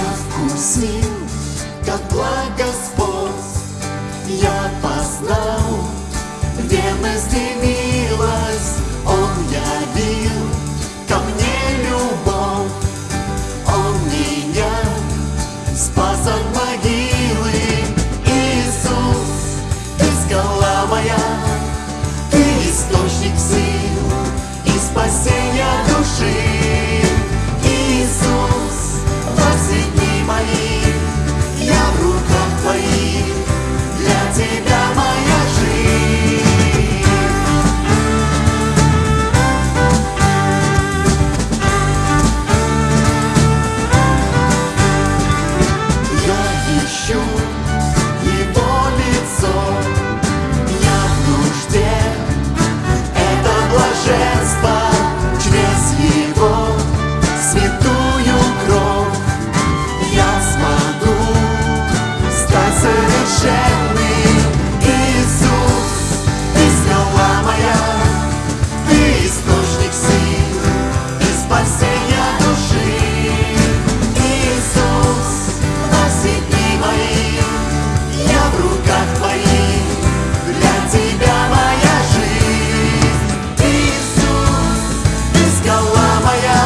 я вкусил, как благ Господь, я познал. Maya.